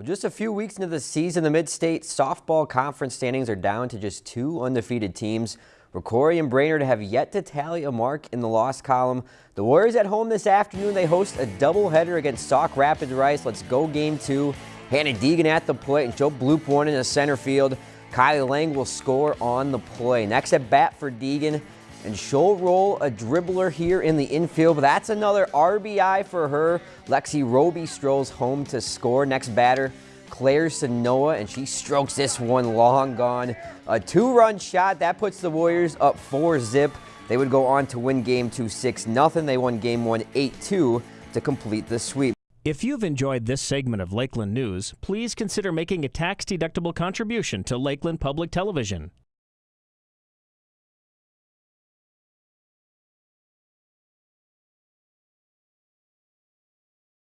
Well, just a few weeks into the season, the Mid-State Softball Conference standings are down to just two undefeated teams. Rocori and Brainerd have yet to tally a mark in the loss column. The Warriors at home this afternoon. They host a doubleheader against Sauk Rapids Rice. Let's go game two. Hannah Deegan at the plate and Joe Bloop one in the center field. Kylie Lang will score on the play. Next at bat for Deegan. And she'll roll a dribbler here in the infield, but that's another RBI for her. Lexi Roby strolls home to score. Next batter, Claire Sanoa, and she strokes this one long gone. A two-run shot, that puts the Warriors up four zip. They would go on to win game two 6 nothing. They won game one 8-2 to complete the sweep. If you've enjoyed this segment of Lakeland News, please consider making a tax-deductible contribution to Lakeland Public Television.